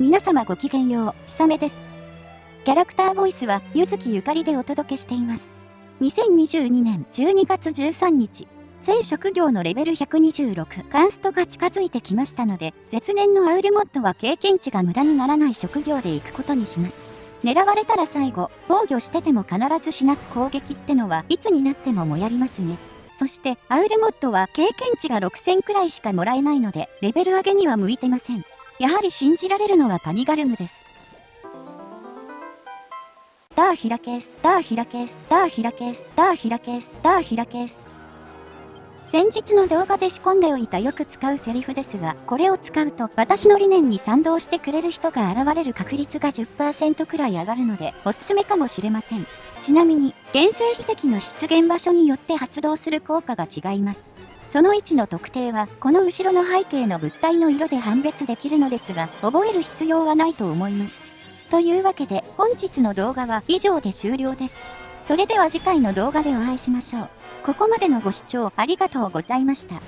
皆様ごきげんよう、ひさめです。キャラクターボイスは、ゆずきゆかりでお届けしています。2022年12月13日、全職業のレベル126カンストが近づいてきましたので、絶年のアウルモッドは経験値が無駄にならない職業で行くことにします。狙われたら最後、防御してても必ずしなす攻撃ってのはいつになってももやりますね。そして、アウルモッドは経験値が6000くらいしかもらえないので、レベル上げには向いてません。やはり信じられるのはパニガルムです。ダーヒラケース、ダーヒラケース、ダーヒラケース、ダーヒラケース、ダーヒラケース。先日の動画で仕込んでおいたよく使うセリフですが、これを使うと私の理念に賛同してくれる人が現れる確率が10%くらい上がるのでおすすめかもしれません。ちなみに、原生秘跡の出現場所によって発動する効果が違います。その位置の特定は、この後ろの背景の物体の色で判別できるのですが、覚える必要はないと思います。というわけで、本日の動画は以上で終了です。それでは次回の動画でお会いしましょう。ここまでのご視聴ありがとうございました。